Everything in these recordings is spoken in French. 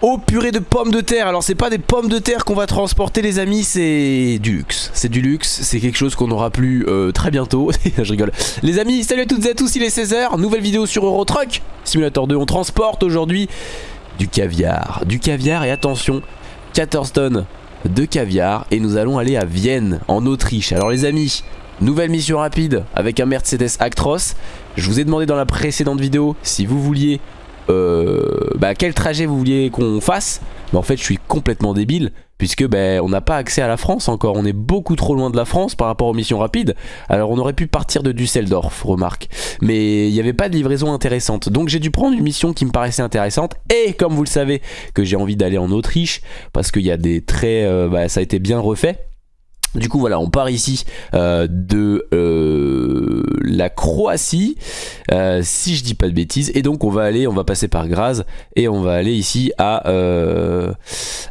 Oh purée de pommes de terre. Alors c'est pas des pommes de terre qu'on va transporter les amis C'est du luxe. C'est du luxe C'est quelque chose qu'on aura plus euh, très bientôt. Je rigole. Les amis salut à toutes et à tous il est 16h Nouvelle vidéo sur Eurotruck. Simulator 2 on transporte aujourd'hui du caviar. Du caviar et attention 14 tonnes de caviar. Et nous allons aller à Vienne en Autriche. Alors les amis Nouvelle mission rapide avec un Mercedes Actros. Je vous ai demandé dans la précédente vidéo si vous vouliez euh, bah, quel trajet vous vouliez qu'on fasse? Mais en fait je suis complètement débile puisque bah, on n'a pas accès à la France encore, on est beaucoup trop loin de la France par rapport aux missions rapides. Alors on aurait pu partir de Düsseldorf, remarque, mais il n'y avait pas de livraison intéressante. Donc j'ai dû prendre une mission qui me paraissait intéressante et comme vous le savez que j'ai envie d'aller en Autriche parce qu'il y a des traits, euh, bah, ça a été bien refait. Du coup voilà on part ici euh, de euh, la Croatie euh, si je dis pas de bêtises. Et donc on va aller on va passer par Graz et on va aller ici à,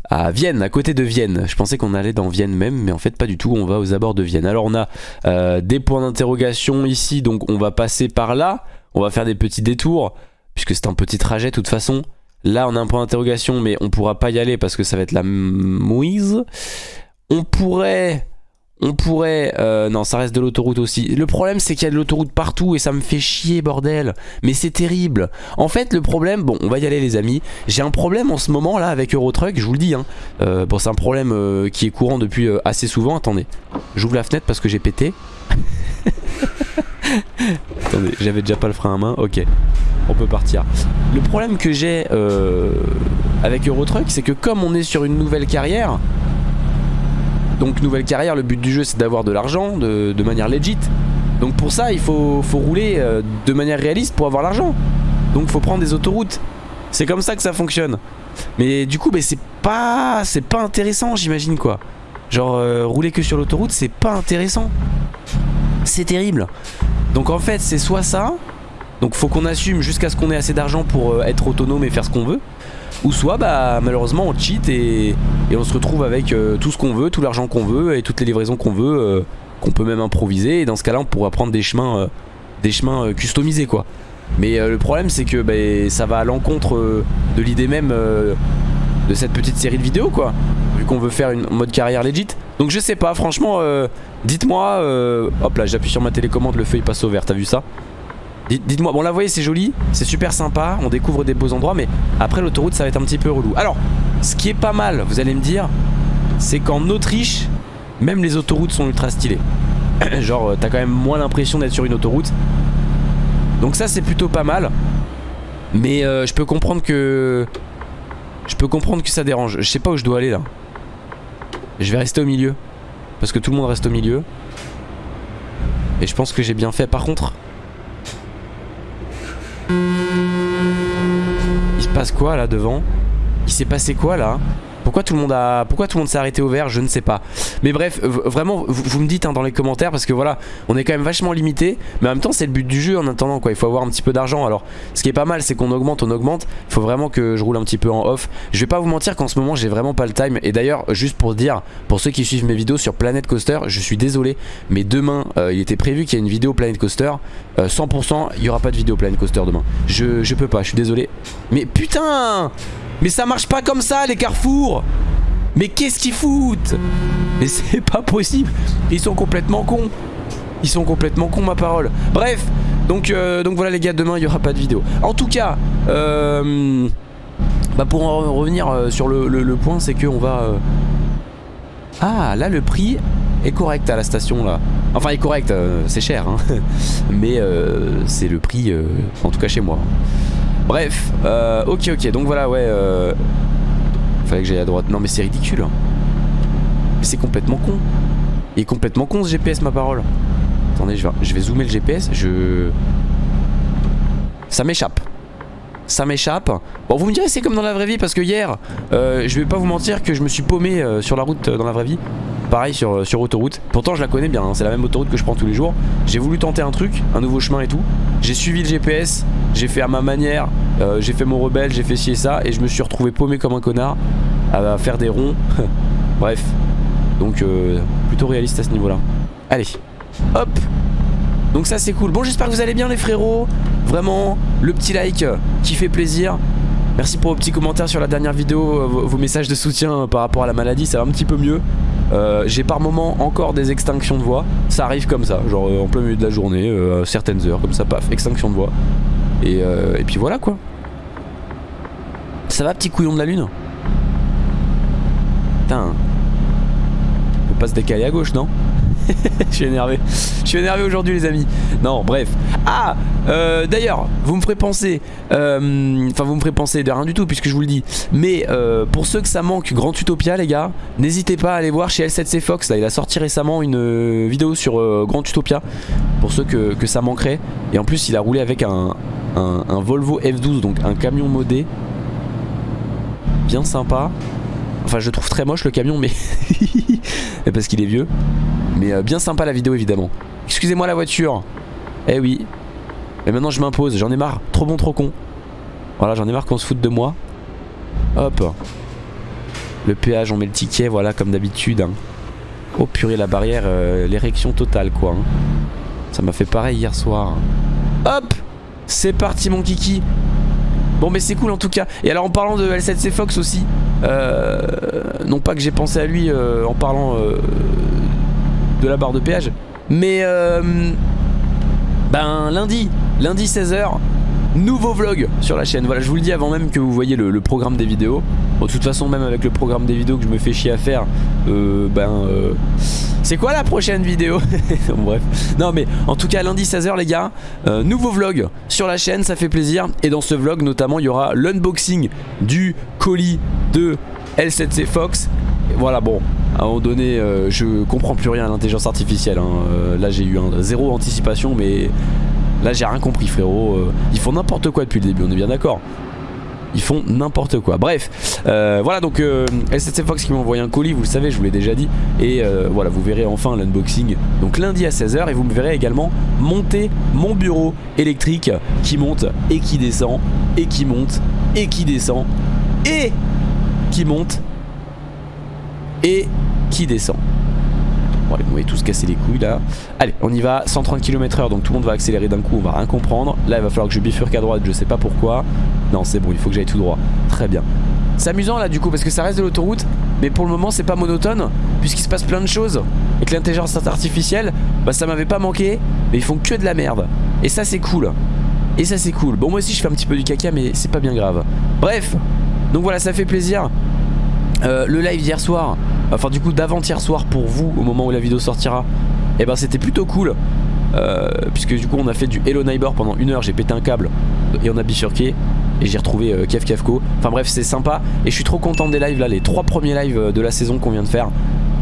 à Vienne à côté de Vienne. Je pensais qu'on allait dans Vienne même mais en fait pas du tout. On va aux abords de Vienne. Alors on a des points d'interrogation ici. Donc on va passer par là. On va faire des petits détours puisque c'est un petit trajet de toute façon. Là on a un point d'interrogation mais on pourra pas y aller parce que ça va être la mouise on pourrait... On pourrait... Euh, non, ça reste de l'autoroute aussi. Le problème, c'est qu'il y a de l'autoroute partout et ça me fait chier, bordel. Mais c'est terrible. En fait, le problème... Bon, on va y aller, les amis. J'ai un problème en ce moment, là, avec Eurotruck, je vous le dis. Hein. Euh, bon, c'est un problème euh, qui est courant depuis assez souvent. Attendez, j'ouvre la fenêtre parce que j'ai pété. Attendez, j'avais déjà pas le frein à main. Ok, on peut partir. Le problème que j'ai avec Eurotruck, c'est que comme on est sur une nouvelle carrière... Donc nouvelle carrière, le but du jeu c'est d'avoir de l'argent de, manière legit. Donc pour ça il faut, rouler euh, de manière réaliste pour avoir l'argent. Donc faut prendre des autoroutes. C'est comme ça que ça fonctionne. Mais du coup c'est pas c'est pas intéressant j'imagine quoi. Genre euh, rouler que sur l'autoroute c'est pas intéressant. C'est terrible. Donc en fait c'est soit ça. Donc faut qu'on assume jusqu'à ce qu'on ait assez d'argent pour euh, être autonome et faire ce qu'on veut. Ou soit bah malheureusement on cheat et, on se retrouve avec euh, tout ce qu'on veut, tout l'argent qu'on veut et toutes les livraisons qu'on veut, euh, qu'on peut même improviser et dans ce cas là on pourra prendre des chemins, euh, des chemins customisés quoi. Mais le problème c'est que bah, ça va à l'encontre de l'idée même de cette petite série de vidéos quoi. Vu qu'on veut faire une mode carrière legit. Donc je sais pas franchement dites-moi, hop là j'appuie sur ma télécommande le feu il passe au vert, t'as vu ça? Dites-moi, bon là vous voyez c'est joli, c'est super sympa, on découvre des beaux endroits mais après l'autoroute ça va être un petit peu relou. Alors, ce qui est pas mal, vous allez me dire, c'est qu'en Autriche, même les autoroutes sont ultra stylées. Genre t'as quand même moins l'impression d'être sur une autoroute. Donc ça c'est plutôt pas mal. Mais euh, je peux comprendre que... Je peux comprendre que ça dérange. Je sais pas où je dois aller là. Je vais rester au milieu. Parce que tout le monde reste au milieu. Et je pense que j'ai bien fait. Par contre, passe quoi là devant? Il s'est passé quoi là? Pourquoi tout le monde a, pourquoi tout le s'est arrêté au vert Je ne sais pas. Mais bref, vraiment, vous, me dites hein, dans les commentaires parce que voilà, on est quand même vachement limité, mais en même temps c'est le but du jeu en attendant quoi. Il faut avoir un petit peu d'argent. Alors, ce qui est pas mal, c'est qu'on augmente, on augmente. Il faut vraiment que je roule un petit peu en off. Je vais pas vous mentir qu'en ce moment j'ai vraiment pas le time. Et d'ailleurs, juste pour dire, pour ceux qui suivent mes vidéos sur Planet Coaster, je suis désolé, mais demain, euh, il était prévu qu'il y ait une vidéo Planet Coaster. 100%, euh, il y aura pas de vidéo Planet Coaster demain. Je, je peux pas, je suis désolé. Mais putain mais ça marche pas comme ça les carrefours Mais qu'est-ce qu'ils foutent? Mais c'est pas possible. Ils sont complètement cons. Ils sont complètement cons ma parole. Bref donc, euh, donc voilà les gars demain il y aura pas de vidéo. En tout cas euh, bah pour en revenir euh, sur le, point c'est que on va Ah là le prix est correct à la station là. Enfin est correct c'est cher hein. Mais c'est le prix en tout cas chez moi Bref, euh, ok ok, donc voilà, ouais. Euh, fallait que j'aille à droite. Non mais c'est ridicule. Hein. C'est complètement con. Il est complètement con ce GPS, ma parole. Attendez, je vais, je vais zoomer le GPS. Je... Ça m'échappe. Ça m'échappe. Bon, vous me direz, c'est comme dans la vraie vie, parce que hier, euh, je vais pas vous mentir que je me suis paumé euh, sur la route dans la vraie vie. Pareil sur, autoroute. Pourtant, je la connais bien, hein. c'est la même autoroute que je prends tous les jours. J'ai voulu tenter un truc, un nouveau chemin et tout. J'ai suivi le GPS, j'ai fait à ma manière, euh, j'ai fait mon rebelle, j'ai fait ci et ça, et je me suis retrouvé paumé comme un connard à faire des ronds. Bref, donc euh, plutôt réaliste à ce niveau-là. Allez, hop donc ça c'est cool. Bon j'espère que vous allez bien les frérots. Vraiment, le petit like qui fait plaisir. Merci pour vos petits commentaires sur la dernière vidéo, euh, vos, messages de soutien par rapport à la maladie, ça va un petit peu mieux. J'ai par moment encore des extinctions de voix, ça arrive comme ça, genre en plein milieu de la journée, certaines heures, comme ça, paf, extinction de voix. Et, et puis voilà quoi. Ça va petit couillon de la lune? Putain. On peut pas se décaler à gauche, non? je suis énervé. Je suis énervé aujourd'hui les amis. Non, bref. Ah, euh, d'ailleurs, vous me ferez penser, euh, enfin vous me ferez penser de rien du tout puisque je vous le dis. Mais euh, pour ceux que ça manque, Grand Utopia les gars, n'hésitez pas à aller voir chez L7C Fox. Là, il a sorti récemment une vidéo sur Grand Utopia. Pour ceux que, ça manquerait. Et en plus, il a roulé avec un, un Volvo F12, donc un camion modé. Bien sympa. Enfin je trouve très moche le camion mais parce qu'il est vieux. Mais euh, bien sympa la vidéo évidemment. Excusez-moi la voiture. Eh oui. Et maintenant je m'impose, j'en ai marre. Trop bon, trop con. Voilà, j'en ai marre qu'on se foute de moi. Hop. Le péage, on met le ticket, voilà, comme d'habitude. Hein. Oh purée, la barrière, euh, l'érection totale quoi. Hein. Ça m'a fait pareil hier soir. Hop C'est parti mon kiki Bon mais c'est cool en tout cas. Et alors en parlant de L7C Fox aussi euh, Non pas que j'ai pensé à lui euh, en parlant euh, de la barre de péage Mais Ben lundi Lundi 16h Nouveau vlog sur la chaîne Voilà je vous le dis avant même que vous voyez le, programme des vidéos Bon de toute façon même avec le programme des vidéos que je me fais chier à faire Ben c'est quoi la prochaine vidéo Bref. Non mais en tout cas lundi 16h les gars, euh, nouveau vlog sur la chaîne, ça fait plaisir. Et dans ce vlog notamment il y aura l'unboxing du colis de L7C Fox. voilà bon, à un moment donné euh, je comprends plus rien à l'intelligence artificielle. Hein. Euh, là j'ai eu zéro anticipation mais là j'ai rien compris frérot. ils font n'importe quoi depuis le début, on est bien d'accord. Ils font n'importe quoi. Bref euh, voilà donc euh, Fox qui m'a envoyé un colis vous le savez je vous l'ai déjà dit. Et euh, voilà vous verrez enfin l'unboxing donc lundi à 16h et vous me verrez également monter mon bureau électrique qui monte et qui descend et qui monte et qui descend et qui monte et qui descend Bon allez, vous m'avez tous cassé les couilles là. Allez, on y va, 130 km h donc tout le monde va accélérer d'un coup, on va rien comprendre. Là, il va falloir que je bifurque à droite, je sais pas pourquoi. Non, c'est bon, il faut que j'aille tout droit. Très bien. C'est amusant là du coup parce que ça reste de l'autoroute mais pour le moment c'est pas monotone puisqu'il se passe plein de choses et que l'intelligence artificielle bah ça m'avait pas manqué mais ils font que de la merde et ça c'est cool et ça c'est cool bon moi aussi je fais un petit peu du caca mais c'est pas bien grave bref donc voilà ça fait plaisir euh, le live d'hier soir enfin du coup d'avant-hier soir pour vous au moment où la vidéo sortira et eh ben c'était plutôt cool. Euh, puisque du coup on a fait du Hello Neighbor pendant une heure j'ai pété un câble et on a bifurqué et j'ai retrouvé euh, Kev enfin bref c'est sympa et je suis trop content des lives là les trois premiers lives euh, de la saison qu'on vient de faire.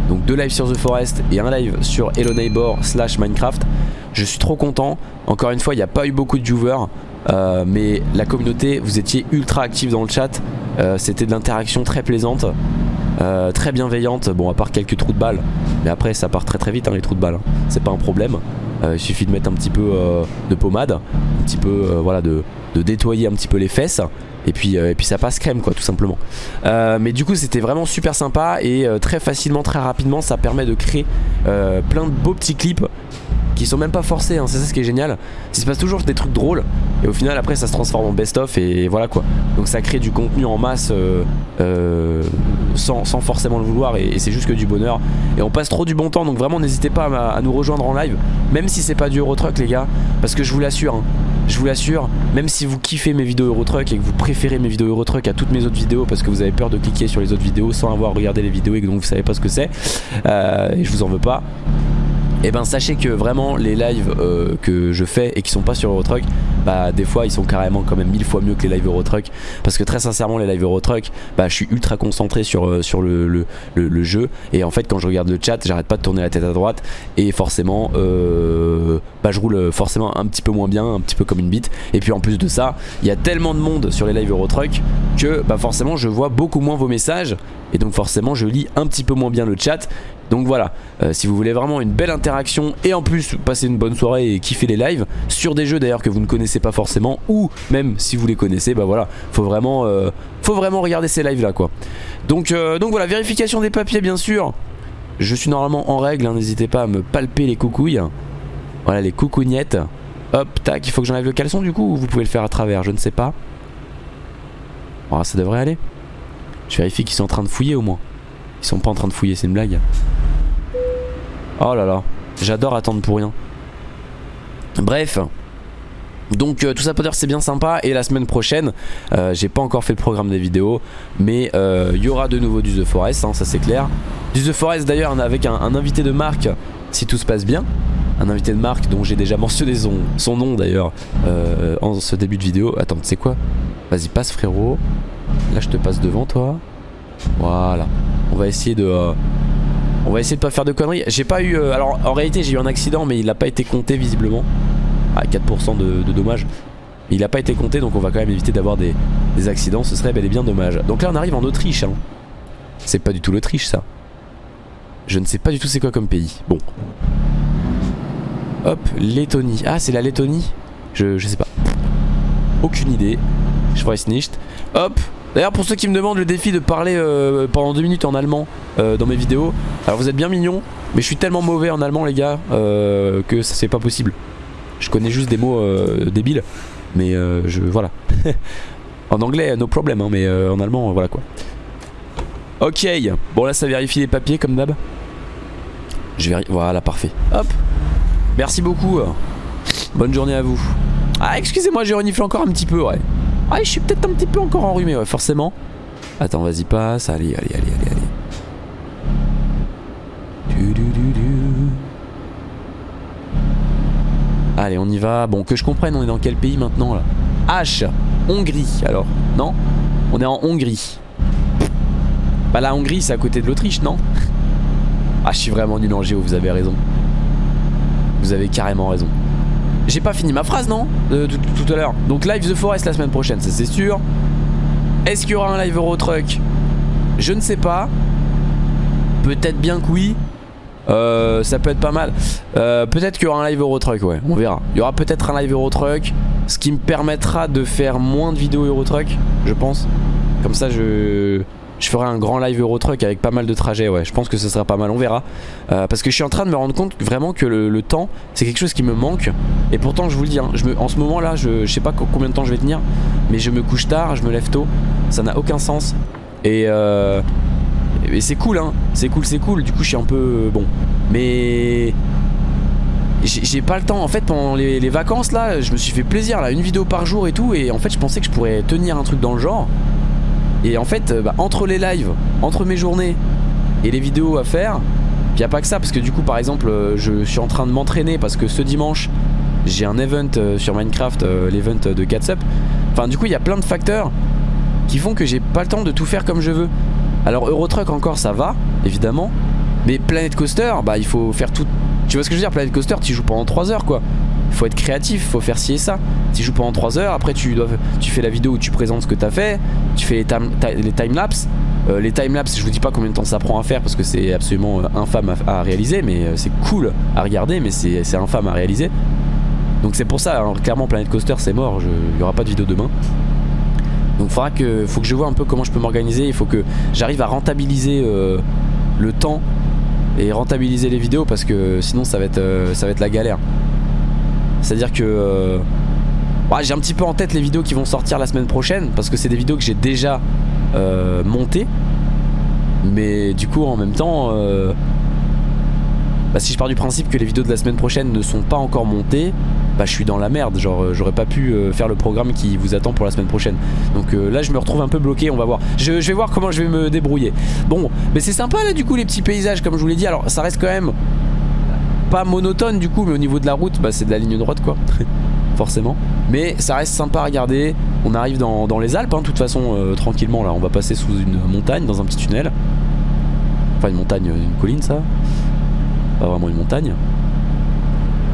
Donc deux lives sur The Forest et un live sur Hello Neighbor slash Minecraft. Je suis trop content. Encore une fois il n'y a pas eu beaucoup de viewers mais la communauté vous étiez ultra actifs dans le chat. C'était de l'interaction très plaisante euh, très bienveillante, bon à part quelques trous de balles Mais après ça part très très vite hein, les trous de balles hein. C'est pas un problème. Euh, Il suffit de mettre un petit peu euh, de pommade Un petit peu voilà de, de, nettoyer un petit peu les fesses. Et puis, et puis ça passe crème quoi tout simplement. Mais du coup c'était vraiment super sympa Et très facilement, très rapidement ça permet de créer plein de beaux petits clips qui sont même pas forcés, hein, c'est ça ce qui est génial. Il se passe toujours des trucs drôles et au final après ça se transforme en best-of et voilà quoi. Donc ça crée du contenu en masse euh, euh, sans, forcément le vouloir et, c'est juste que du bonheur. Et on passe trop du bon temps donc vraiment n'hésitez pas à, nous rejoindre en live, même si c'est pas du Eurotruck les gars, parce que je vous l'assure, hein, je vous l'assure, même si vous kiffez mes vidéos Eurotruck et que vous préférez mes vidéos Eurotruck à toutes mes autres vidéos parce que vous avez peur de cliquer sur les autres vidéos sans avoir regardé les vidéos et que donc vous savez pas ce que c'est, euh, et je vous en veux pas et eh ben sachez que vraiment les lives euh, que je fais et qui sont pas sur Eurotruck bah des fois ils sont carrément quand même mille fois mieux que les lives Eurotruck. Parce que très sincèrement les lives Eurotruck bah je suis ultra concentré sur, euh, le, jeu. Et en fait quand je regarde le chat j'arrête pas de tourner la tête à droite. Et forcément euh, bah je roule forcément un petit peu moins bien un petit peu comme une bite. Et puis en plus de ça il y a tellement de monde sur les lives Eurotruck que bah forcément je vois beaucoup moins vos messages. Et donc forcément je lis un petit peu moins bien le chat donc voilà, euh, si vous voulez vraiment une belle interaction et en plus passer une bonne soirée et kiffer les lives sur des jeux d'ailleurs que vous ne connaissez pas forcément ou même si vous les connaissez, bah voilà, faut vraiment, euh, faut vraiment regarder ces lives là quoi. Donc, euh, donc voilà, vérification des papiers bien sûr. Je suis normalement en règle, hein, n'hésitez pas à me palper les coucouilles. Voilà les coucougnettes. Hop, tac, il faut que j'enlève le caleçon du coup ou vous pouvez le faire à travers, je ne sais pas. Oh, ça devrait aller. Je vérifie qu'ils sont en train de fouiller au moins. Ils sont pas en train de fouiller, c'est une blague. Oh là là, j'adore attendre pour rien. Bref. Donc euh, tout ça pour dire c'est bien sympa et la semaine prochaine euh, j'ai pas encore fait le programme des vidéos mais euh, il y aura de nouveau du The Forest hein, ça c'est clair. Du The Forest d'ailleurs avec un, un, invité de marque si tout se passe bien. Un invité de marque dont j'ai déjà mentionné son, son nom d'ailleurs en ce début de vidéo. Attends tu sais quoi? Vas-y passe frérot. Là je te passe devant toi. Voilà on va essayer de on va essayer de pas faire de conneries j'ai pas eu alors en réalité j'ai eu un accident mais il n'a pas été compté visiblement à 4% de, dommages. Il n'a pas été compté donc on va quand même éviter d'avoir des, accidents, ce serait bel et bien dommage. Donc là on arrive en Autriche. Hein. C'est pas du tout l'Autriche ça. Je ne sais pas du tout c'est quoi comme pays. Bon. Hop, Lettonie. Ah c'est la Lettonie? Je, je sais pas. Aucune idée. Je nicht. Hop. D'ailleurs pour ceux qui me demandent le défi de parler euh, pendant 2 minutes en allemand euh, dans mes vidéos. Alors vous êtes bien mignons. Mais je suis tellement mauvais en allemand les gars euh, que c'est pas possible. Je connais juste des mots euh, débiles. Mais je. Voilà. en anglais, no problem, hein, mais en allemand, voilà quoi. Ok. Bon, là, ça vérifie les papiers comme d'hab. Je vérifie. Voilà, parfait. Hop. Merci beaucoup. Bonne journée à vous. Ah, excusez-moi, j'ai reniflé encore un petit peu, ouais. Ah, je suis peut-être un petit peu encore enrhumé, ouais, forcément. Attends, vas-y, passe. Allez, allez, allez, allez, allez. Du, du, du. Allez, on y va. Bon, que je comprenne, on est dans quel pays maintenant là? H, Hongrie, alors. Non? On est en Hongrie. Bah la Hongrie, c'est à côté de l'Autriche, non? Ah, je suis vraiment nul en géo, vous avez raison. Vous avez carrément raison. J'ai pas fini ma phrase, non de, tout, à l'heure. Donc live The Forest la semaine prochaine, ça c'est sûr. Est-ce qu'il y aura un live Eurotruck? Je ne sais pas. Peut-être bien que oui. Euh, ça peut être pas mal. Euh, peut-être qu'il y aura un live Eurotruck, ouais, on verra. Il y aura peut-être un live Eurotruck, ce qui me permettra de faire moins de vidéos Eurotruck, je pense. Comme ça, je, je ferai un grand live Eurotruck avec pas mal de trajets, ouais. Je pense que ce sera pas mal, on verra. Euh, parce que je suis en train de me rendre compte vraiment que le, temps, c'est quelque chose qui me manque. Et pourtant, je vous le dis, hein, en ce moment là, je, sais pas combien de temps je vais tenir, mais je me couche tard, je me lève tôt. Ça n'a aucun sens. Et euh, c'est cool hein, c'est cool, c'est cool. Du coup je suis un peu euh, bon. Mais j'ai pas le temps. En fait pendant les, les, vacances là, je me suis fait plaisir là, une vidéo par jour et tout. Et en fait je pensais que je pourrais tenir un truc dans le genre. Et en fait bah, entre les lives, entre mes journées et les vidéos à faire, puis y a pas que ça parce que du coup par exemple euh, je suis en train de m'entraîner parce que ce dimanche j'ai un event euh, sur Minecraft, l'event de Catsup. Enfin du coup il y a plein de facteurs qui font que j'ai pas le temps de tout faire comme je veux. Alors Eurotruck encore ça va, évidemment. Mais Planet Coaster, bah il faut faire tout... Tu vois ce que je veux dire? Planet Coaster, tu joues pendant 3 heures quoi. Il faut être créatif, faut faire ci et ça. Tu joues pendant 3 heures, après tu, dois, tu fais la vidéo où tu présentes ce que tu as fait, tu fais les, les timelapses. Euh, les timelapses, je vous dis pas combien de temps ça prend à faire parce que c'est absolument euh, infâme à, réaliser, mais euh, c'est cool à regarder, mais c'est infâme à réaliser. Donc c'est pour ça, alors, clairement Planet Coaster c'est mort, il n'y aura pas de vidéo demain. Donc faudra que, faut que je vois un peu comment je peux m'organiser. Il faut que j'arrive à rentabiliser le temps et rentabiliser les vidéos parce que sinon ça va être, ça va être la galère. C'est-à-dire que bah, j'ai un petit peu en tête les vidéos qui vont sortir la semaine prochaine parce que c'est des vidéos que j'ai déjà euh, montées. Mais du coup en même temps, euh, bah, si je pars du principe que les vidéos de la semaine prochaine ne sont pas encore montées, bah je suis dans la merde, genre euh, j'aurais pas pu euh, faire le programme qui vous attend pour la semaine prochaine. Donc là je me retrouve un peu bloqué, on va voir. Je, je vais voir comment je vais me débrouiller. Bon, mais c'est sympa là du coup les petits paysages comme je vous l'ai dit. Alors ça reste quand même pas monotone du coup, mais au niveau de la route, bah c'est de la ligne droite quoi. Forcément. Mais ça reste sympa à regarder. On arrive dans, les Alpes, hein, de toute façon, euh, tranquillement là. On va passer sous une montagne, dans un petit tunnel. Enfin une montagne, une colline ça. Pas vraiment une montagne.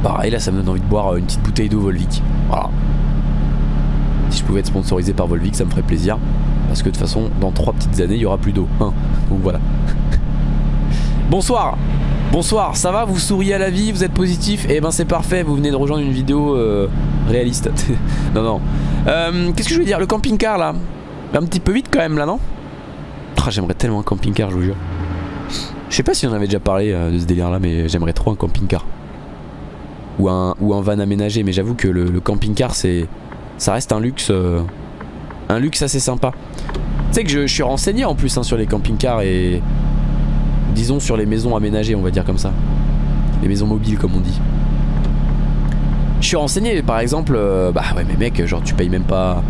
Pareil, là, ça me donne envie de boire une petite bouteille d'eau Volvic. Voilà. Si je pouvais être sponsorisé par Volvic, ça me ferait plaisir. Parce que de toute façon, dans trois petites années, il y aura plus d'eau. Hein. Donc voilà. Bonsoir Bonsoir, ça va Vous souriez à la vie Vous êtes positif Eh ben c'est parfait, vous venez de rejoindre une vidéo euh, réaliste. non, non. Euh, Qu'est-ce que je veux dire Le camping-car là? Un petit peu vite quand même là, non? Oh, J'aimerais tellement un camping-car, je vous jure. Je sais pas si on avait déjà parlé euh, de ce délire là, mais j'aimerais trop un camping-car ou un, ou un van aménagé mais j'avoue que le, camping-car c'est ça reste un luxe un luxe assez sympa sais que je, suis renseigné en plus hein, sur les camping-cars et disons sur les maisons aménagées, on va dire comme ça. Les maisons mobiles comme on dit. Je suis renseigné par exemple, euh, bah ouais mais mec, genre tu payes même pas...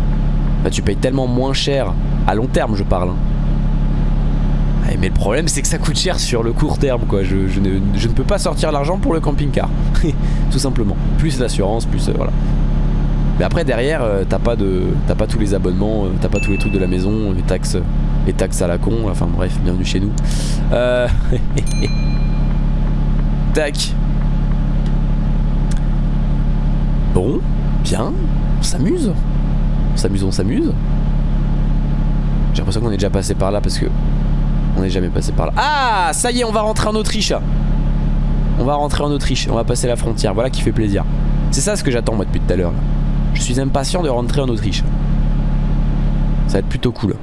Bah tu payes tellement moins cher, à long terme je parle. Hein. mais le problème c'est que ça coûte cher sur le court terme quoi, je, ne, peux pas sortir l'argent pour le camping-car, tout simplement. Plus l'assurance, plus euh, voilà. Mais après derrière, euh, t'as pas de, t'as pas tous les abonnements, t'as pas tous les trucs de la maison, les taxes, les taxes à la con. Enfin bref, bienvenue chez nous. Euh... Tac. Bon, bien, on s'amuse. On s'amuse, on s'amuse. J'ai l'impression qu'on est déjà passé par là parce que on n'est jamais passé par là. Ah, ça y est, on va rentrer en Autriche. On va rentrer en Autriche, on va passer la frontière. Voilà qui fait plaisir. C'est ça ce que j'attends moi depuis tout à l'heure. Je suis impatient de rentrer en Autriche. Ça va être plutôt cool.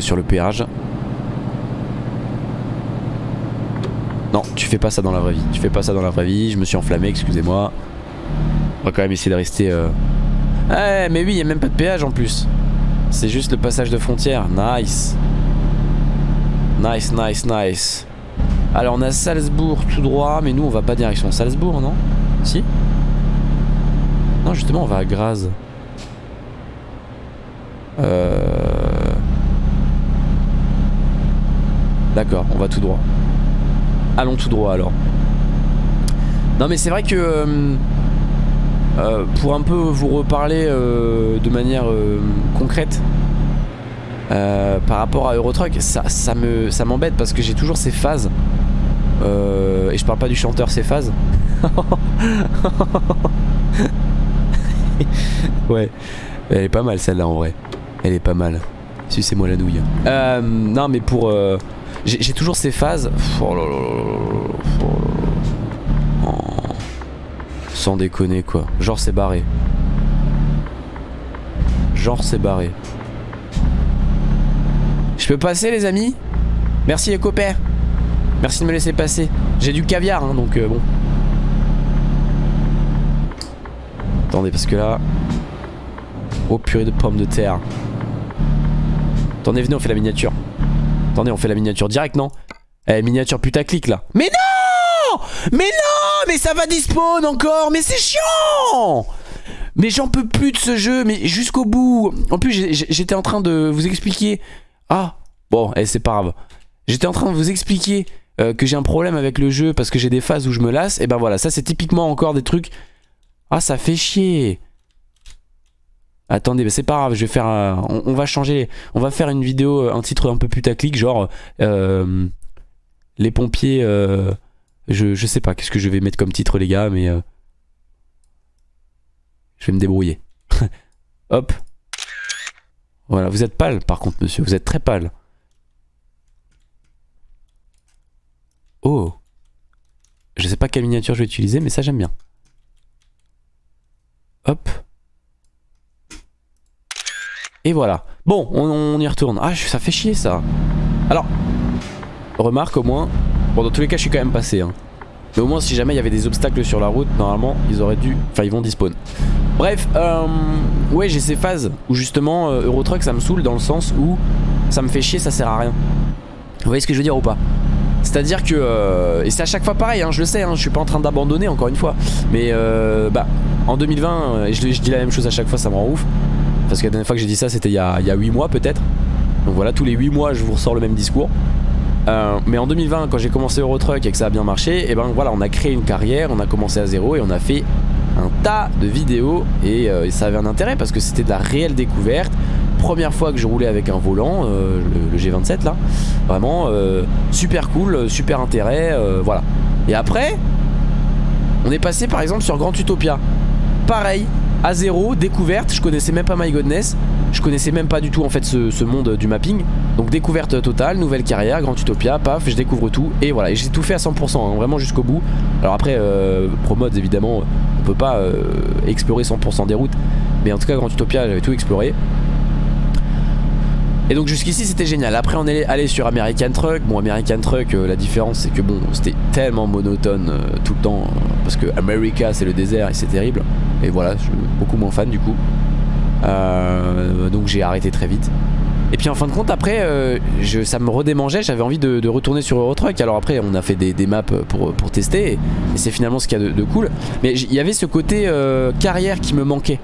Sur le péage. Non, tu fais pas ça dans la vraie vie. Tu fais pas ça dans la vraie vie. Je me suis enflammé, excusez-moi. On va quand même essayer de rester... Euh... Mais oui, il a même pas de péage en plus. C'est juste le passage de frontière. Nice. Nice, nice, nice. Alors on a Salzbourg tout droit, mais nous on va pas direction Salzbourg, non? Si? Non, justement on va à Graz. Euh... D'accord, on va tout droit. Allons tout droit alors. Non mais c'est vrai que euh, euh, pour un peu vous reparler euh, de manière concrète par rapport à Eurotruck, ça, me ça m'embête parce que j'ai toujours ces phases et je parle pas du chanteur ces phases. ouais, elle est pas mal celle-là en vrai. Elle est pas mal. Sucez-moi la nouille. non mais pour j'ai toujours ces phases. Oh là là oh. Sans déconner quoi. Genre c'est barré. Genre c'est barré. Je peux passer les amis? Merci les copains. Merci de me laisser passer. J'ai du caviar hein, donc euh, bon. Attendez parce que là... Oh purée de pommes de terre. Attendez venez on fait la miniature. Attendez, on fait la miniature direct, non Eh, miniature putaclic, là. Mais non Mais non Mais ça va despawn encore Mais c'est chiant Mais j'en peux plus de ce jeu, mais jusqu'au bout. En plus, j'étais en train de vous expliquer... Ah Bon, eh, c'est pas grave. J'étais en train de vous expliquer euh, que j'ai un problème avec le jeu parce que j'ai des phases où je me lasse. Et ben voilà, ça c'est typiquement encore des trucs... Ah, ça fait chier Attendez, mais c'est pas grave, je vais faire on, va changer, on va faire une vidéo, euh, un titre un peu putaclic, genre euh, les pompiers, euh, je, je, sais pas qu'est-ce que je vais mettre comme titre les gars, mais je vais me débrouiller. Hop. Voilà, vous êtes pâle par contre monsieur, vous êtes très pâle. Oh. Je sais pas quelle miniature je vais utiliser, mais ça j'aime bien. Hop. Et voilà. Bon, on, y retourne. Ah, ça fait chier ça. Alors, remarque au moins. Bon, dans tous les cas, je suis quand même passé. Hein. Mais au moins, si jamais il y avait des obstacles sur la route, normalement, ils auraient dû... Enfin, ils vont despawn. Bref, euh... ouais, j'ai ces phases où justement, euh, Eurotruck, ça me saoule dans le sens où ça me fait chier, ça sert à rien. Vous voyez ce que je veux dire ou pas? C'est-à-dire que, euh, et c'est à chaque fois pareil, hein, je le sais, hein, je suis pas en train d'abandonner encore une fois, mais euh, bah, en 2020, et je, je, dis la même chose à chaque fois, ça me rend ouf, parce que la dernière fois que j'ai dit ça c'était il, y a 8 mois peut-être. Donc voilà tous les 8 mois je vous ressors le même discours. Euh, mais en 2020 quand j'ai commencé Eurotruck et que ça a bien marché Et eh ben voilà on a créé une carrière On a commencé à zéro et on a fait un tas de vidéos. Et, euh, ça avait un intérêt parce que c'était de la réelle découverte. Première fois que je roulais avec un volant euh, le, G27 là. Vraiment super cool, super intérêt Voilà. Et après on est passé par exemple sur Grand Utopia. Pareil à zéro, découverte, je connaissais même pas My Godness, je connaissais même pas du tout en fait ce, monde du mapping, donc découverte totale, nouvelle carrière, Grand Utopia, paf, je découvre tout, et voilà, et j'ai tout fait à 100%, hein, vraiment jusqu'au bout, alors après, euh, Pro Mods évidemment, on peut pas euh, explorer 100% des routes, mais en tout cas Grand Utopia, j'avais tout exploré, et donc jusqu'ici c'était génial. Après on est allé sur American Truck. Bon American Truck euh, la différence c'est que bon C'était tellement monotone euh, tout le temps Parce que America c'est le désert et c'est terrible Et voilà je suis beaucoup moins fan du coup Euh, donc j'ai arrêté très vite. Et puis en fin de compte après euh, ça me redémangeait, j'avais envie de, retourner sur Eurotruck. Alors après on a fait des, maps pour, pour, tester et, c'est finalement ce qu'il y a de, cool. Mais il y avait ce côté euh, carrière qui me manquait.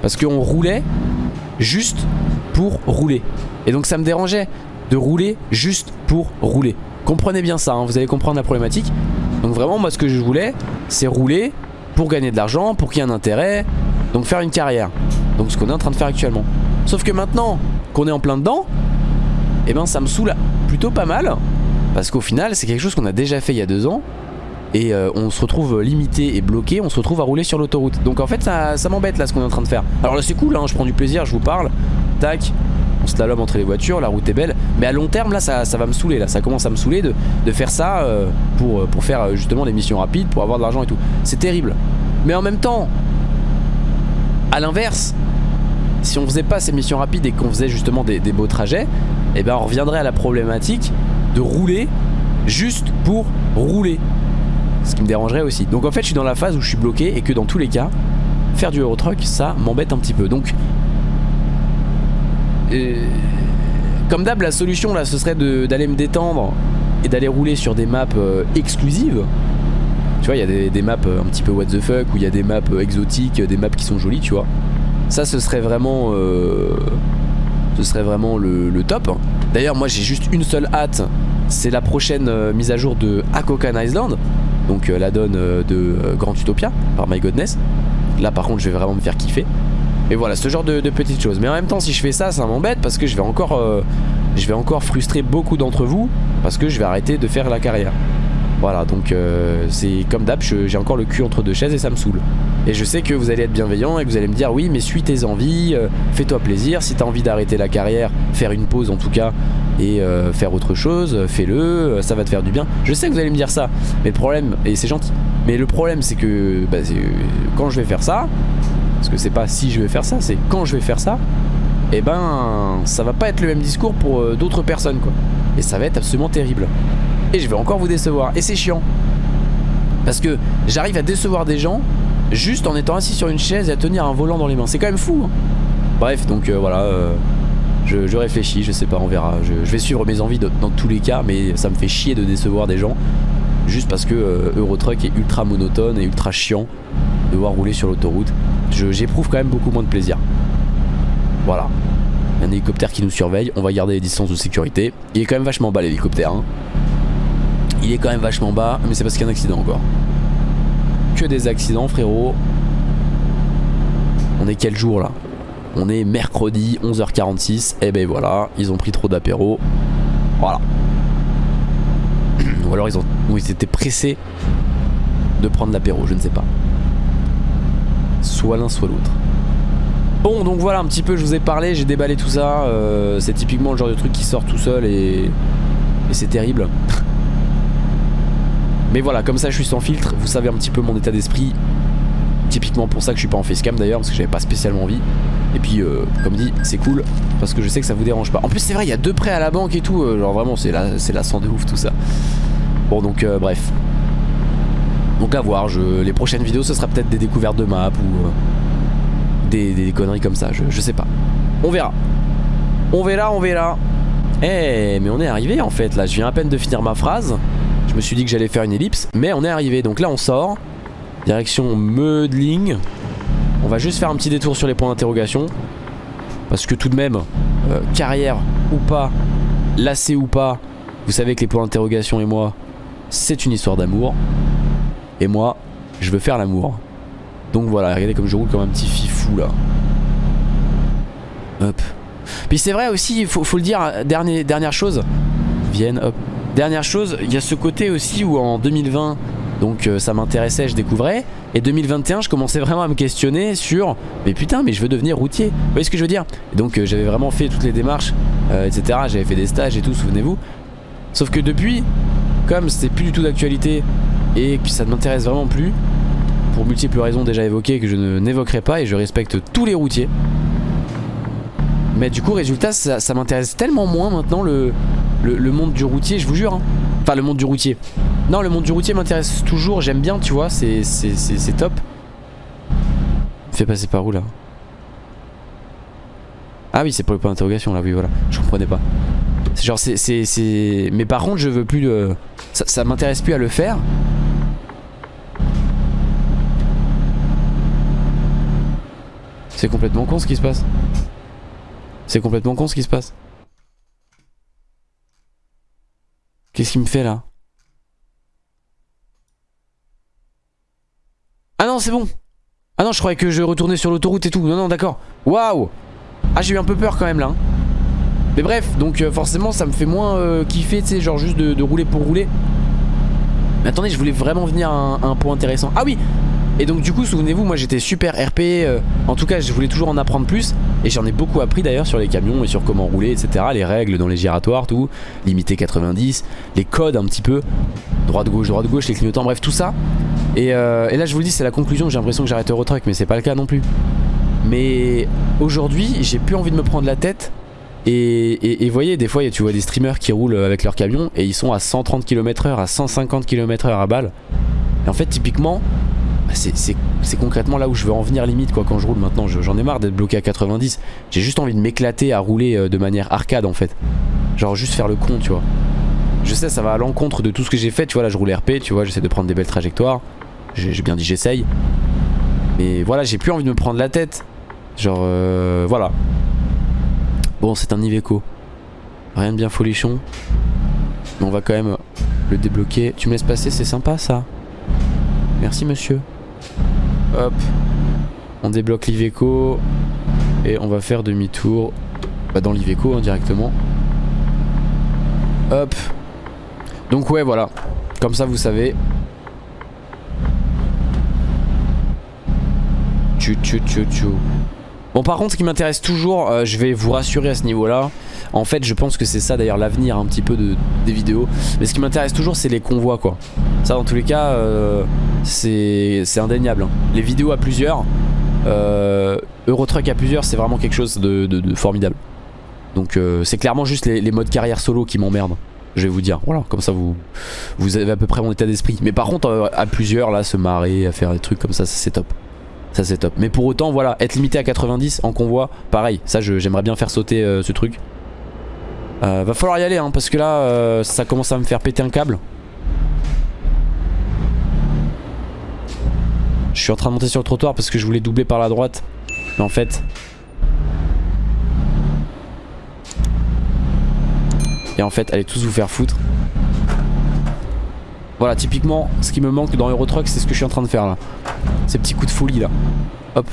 Parce qu'on roulait juste pour rouler. Et donc ça me dérangeait de rouler juste pour rouler. Comprenez bien ça, hein, vous allez comprendre la problématique. Donc vraiment moi ce que je voulais c'est rouler pour gagner de l'argent, pour qu'il y ait un intérêt, donc faire une carrière. Donc ce qu'on est en train de faire actuellement. Sauf que maintenant qu'on est en plein dedans, eh ben ça me saoule plutôt pas mal. Parce qu'au final c'est quelque chose qu'on a déjà fait il y a deux ans. Et euh, on se retrouve limité et bloqué, on se retrouve à rouler sur l'autoroute. Donc en fait ça, m'embête là ce qu'on est en train de faire. Alors là c'est cool, hein, je prends du plaisir, je vous parle. Tac, on slalom entre les voitures, la route est belle. Mais à long terme là ça, va me saouler, là ça commence à me saouler de, faire ça euh, pour, pour faire justement des missions rapides, pour avoir de l'argent et tout. C'est terrible. Mais en même temps, à l'inverse, si on faisait pas ces missions rapides et qu'on faisait justement des, beaux trajets, eh ben on reviendrait à la problématique de rouler juste pour rouler. Ce qui me dérangerait aussi. Donc en fait je suis dans la phase où je suis bloqué et que dans tous les cas, faire du Eurotruck ça m'embête un petit peu. Donc euh, comme d'hab la solution là ce serait d'aller me détendre et d'aller rouler sur des maps euh, exclusives. Tu vois il y a des, maps euh, un petit peu what the fuck où il y a des maps exotiques, des maps qui sont jolies tu vois. Ça ce serait vraiment euh, Ce serait vraiment le, top D'ailleurs moi j'ai juste une seule hâte C'est la prochaine euh, mise à jour de Hakokan Island Donc euh, la donne de Grand Utopia Par My Godness Là par contre je vais vraiment me faire kiffer Et voilà ce genre de, petites choses. Mais en même temps si je fais ça ça m'embête Parce que je vais encore Je vais encore frustrer beaucoup d'entre vous Parce que je vais arrêter de faire la carrière. Voilà donc euh, c'est comme d'hab j'ai encore le cul entre deux chaises et ça me saoule. Et je sais que vous allez être bienveillant et que vous allez me dire oui mais suis tes envies, euh, fais-toi plaisir. Si t'as envie d'arrêter la carrière, faire une pause en tout cas Et euh, faire autre chose, fais-le, ça va te faire du bien. Je sais que vous allez me dire ça Mais le problème, et c'est gentil Mais le problème c'est que bah, quand je vais faire ça Parce que c'est pas si je vais faire ça, c'est quand je vais faire ça et eh ben ça va pas être le même discours pour d'autres personnes quoi. Et ça va être absolument terrible et je vais encore vous décevoir. Et c'est chiant. Parce que j'arrive à décevoir des gens juste en étant assis sur une chaise et à tenir un volant dans les mains. C'est quand même fou. Hein. Bref, donc euh, voilà. Euh, je, réfléchis, je sais pas, on verra. Je, vais suivre mes envies dans tous les cas, mais ça me fait chier de décevoir des gens. Juste parce que euh, Eurotruck est ultra monotone et ultra chiant de voir rouler sur l'autoroute. J'éprouve quand même beaucoup moins de plaisir. Voilà. Un hélicoptère qui nous surveille, on va garder les distances de sécurité. Il est quand même vachement bas l'hélicoptère. Hein. Il est quand même vachement bas, mais c'est parce qu'il y a un accident encore. Que des accidents frérot. On est quel jour là? On est mercredi 11h46. Et ben voilà, ils ont pris trop d'apéro. Voilà. Ou alors ils étaient pressés de prendre l'apéro, je ne sais pas. Soit l'un soit l'autre. Bon donc voilà un petit peu je vous ai parlé, j'ai déballé tout ça. Euh, c'est typiquement le genre de truc qui sort tout seul et, c'est terrible. Mais voilà, comme ça je suis sans filtre, vous savez un petit peu mon état d'esprit. Typiquement pour ça que je suis pas en facecam d'ailleurs, parce que j'avais pas spécialement envie. Et puis, euh, comme dit, c'est cool, parce que je sais que ça vous dérange pas. En plus, c'est vrai, il y a deux prêts à la banque et tout. Euh, genre vraiment, c'est la, la sang de ouf tout ça. Bon, donc, bref. Donc à voir, les prochaines vidéos, ce sera peut-être des découvertes de map ou des, conneries comme ça, je, je sais pas. On verra. On verra, on verra. Eh, mais on est arrivé en fait, là, je viens à peine de finir ma phrase. Je me suis dit que j'allais faire une ellipse, mais on est arrivé. Donc là, on sort. Direction Meudling. On va juste faire un petit détour sur les points d'interrogation. Parce que tout de même, euh, carrière ou pas, lacé ou pas, vous savez que les points d'interrogation et moi, c'est une histoire d'amour. Et moi, je veux faire l'amour. Donc voilà, regardez comme je roule comme un petit fifou là. Hop. Puis c'est vrai aussi, il faut, le dire, dernier, dernière chose. Vienne, hop. Dernière chose, il y a ce côté aussi où en 2020, donc euh, ça m'intéressait, je découvrais. Et 2021, je commençais vraiment à me questionner sur Mais putain, mais je veux devenir routier. Vous voyez ce que je veux dire? Donc euh, j'avais vraiment fait toutes les démarches, euh, etc. J'avais fait des stages et tout, souvenez-vous. Sauf que depuis, comme c'est plus du tout d'actualité et que ça ne m'intéresse vraiment plus, pour multiples raisons déjà évoquées que je n'évoquerai pas et je respecte tous les routiers. Mais du coup, résultat, ça, m'intéresse tellement moins maintenant le, monde du routier, je vous jure. Hein. Enfin, le monde du routier. Non, le monde du routier m'intéresse toujours. J'aime bien, tu vois. C'est top. Fais passer par où là? Ah oui c'est pour le point d'interrogation là oui voilà je comprenais pas. Genre c'est... Mais par contre je veux plus ça m'intéresse plus à le faire. C'est complètement con ce qui se passe. C'est complètement con ce qui se passe. Qu'est-ce qu'il me fait là? Ah non c'est bon. Ah non je croyais que je retournais sur l'autoroute et tout. Non non d'accord. Waouh! Ah j'ai eu un peu peur quand même là hein. Mais bref donc euh, forcément ça me fait moins euh, kiffer tu sais genre juste de, rouler pour rouler. Mais attendez je voulais vraiment venir à un point intéressant. Ah oui et donc du coup souvenez-vous moi j'étais super RP euh, En tout cas je voulais toujours en apprendre plus Et j'en ai beaucoup appris d'ailleurs sur les camions Et sur comment rouler etc Les règles dans les giratoires tout Limité 90 Les codes un petit peu Droite gauche droite gauche les clignotants bref tout ça. Et, euh, et là je vous le dis c'est la conclusion J'ai l'impression que j'arrête Eurotruck mais c'est pas le cas non plus. Mais aujourd'hui j'ai plus envie de me prendre la tête et, vous voyez des fois tu vois des streamers qui roulent avec leur camion Et ils sont à 130 km h à 150 km h à balle. Et en fait typiquement c'est concrètement là où je veux en venir limite quoi. Quand je roule maintenant j'en ai marre d'être bloqué à 90 j'ai juste envie de m'éclater à rouler euh, de manière arcade en fait. Genre juste faire le con tu vois. Je sais ça va à l'encontre de tout ce que j'ai fait tu vois. Là je roule RP tu vois. J'essaie de prendre des belles trajectoires. J'ai bien dit j'essaye. Mais voilà j'ai plus envie de me prendre la tête. Genre euh, voilà. Bon c'est un Iveco. Rien de bien folichon. Mais on va quand même le débloquer. Tu me laisses passer c'est sympa ça. Merci monsieur Hop. On débloque l'Iveco. Et on va faire demi-tour bah, dans l'Iveco hein, directement. Hop. Donc ouais voilà. Comme ça vous savez. Tchou tchou tchou tchou. Bon par contre ce qui m'intéresse toujours, euh, je vais vous rassurer à ce niveau là En fait je pense que c'est ça d'ailleurs l'avenir un petit peu de, des vidéos Mais ce qui m'intéresse toujours c'est les convois quoi Ça dans tous les cas euh, c'est indéniable hein. Les vidéos à plusieurs euh, Eurotruck à plusieurs c'est vraiment quelque chose de, formidable Donc c'est clairement juste les, modes carrière solo qui m'emmerdent je vais vous dire. Voilà, comme ça vous, vous avez à peu près mon état d'esprit. Mais par contre, à plusieurs, là, se marrer, à faire des trucs comme ça, c'est top. Ça c'est top. Mais pour autant, voilà, être limité à 90 en convoi, pareil. Ça, j'aimerais bien faire sauter euh, ce truc. Euh, va falloir y aller, hein, parce que là, euh, ça commence à me faire péter un câble. Je suis en train de monter sur le trottoir parce que je voulais doubler par la droite. Mais en fait... Et en fait, allez tous vous faire foutre. Voilà, typiquement, ce qui me manque dans Eurotruck, c'est ce que je suis en train de faire là. Ces petits coups de folie là. Hop.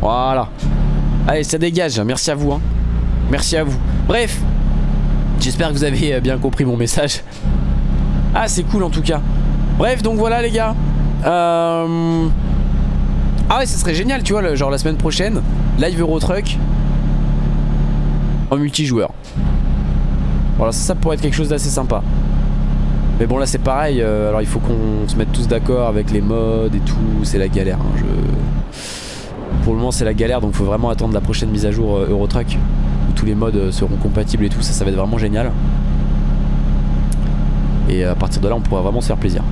Voilà. Allez, ça dégage. Merci à vous. Hein. Merci à vous. Bref. J'espère que vous avez euh, bien compris mon message. Ah, c'est cool en tout cas. Bref, donc voilà les gars. Euh... Ah ouais, ça serait génial, tu vois, genre la semaine prochaine, live Eurotruck en multijoueur. Voilà, ça pourrait être quelque chose d'assez sympa. Mais bon là c'est pareil, euh, alors il faut qu'on se mette tous d'accord avec les modes et tout, c'est la galère. Hein. Pour le moment c'est la galère donc faut vraiment attendre la prochaine mise à jour euh, Eurotruck où tous les modes euh, seront compatibles et tout, ça ça va être vraiment génial. Et à partir de là on pourra vraiment se faire plaisir.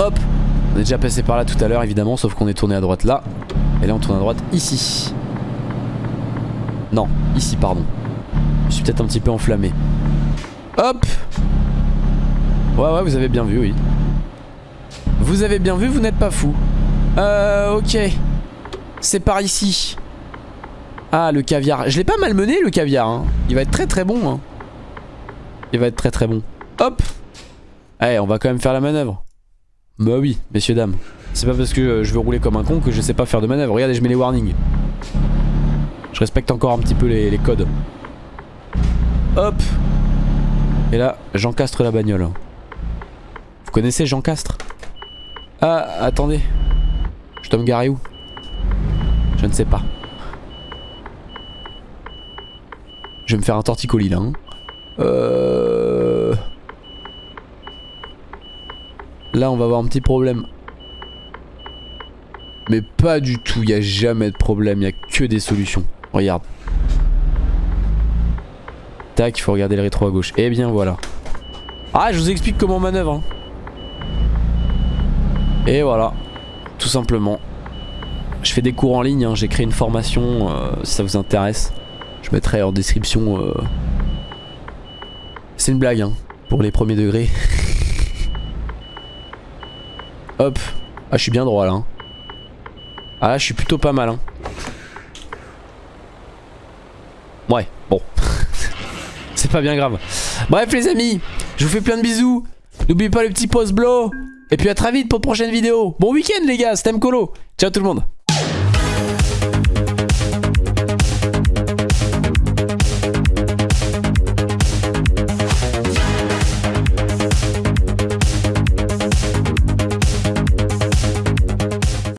Hop On est déjà passé par là tout à l'heure évidemment sauf qu'on est tourné à droite là. Et là on tourne à droite ici. Non, ici pardon. Je suis peut-être un petit peu enflammé. Hop Ouais, ouais, vous avez bien vu, oui. Vous avez bien vu, vous n'êtes pas fou. Euh, ok. C'est par ici. Ah, le caviar. Je l'ai pas mal mené, le caviar. Hein. Il va être très très bon. Hein. Il va être très très bon. Hop. Allez, on va quand même faire la manœuvre. Bah oui, messieurs, dames. C'est pas parce que je veux rouler comme un con que je sais pas faire de manœuvre. Regardez, je mets les warnings. Je respecte encore un petit peu les, les codes. Hop. Et là, j'encastre la bagnole connaissez Jean Castre? Ah, attendez. Je dois me garer où? Je ne sais pas. Je vais me faire un torticolis là. Hein. Euh... Là, on va avoir un petit problème. Mais pas du tout, il n'y a jamais de problème, il n'y a que des solutions. Regarde. Tac, il faut regarder le rétro à gauche. Eh bien voilà. Ah, je vous explique comment on manœuvre. Hein. Et voilà, tout simplement. Je fais des cours en ligne, hein. j'ai créé une formation euh, si ça vous intéresse. Je mettrai en description. euh, C'est une blague hein, pour les premiers degrés. Hop. Ah je suis bien droit là. hein. Ah je suis plutôt pas mal. Ouais, bon. C'est pas bien grave. Bref les amis, je vous fais plein de bisous. N'oubliez pas le petit post blow. Et puis à très vite pour de prochaines vidéos. Bon week-end les gars, c'était Mkolo. Ciao tout le monde.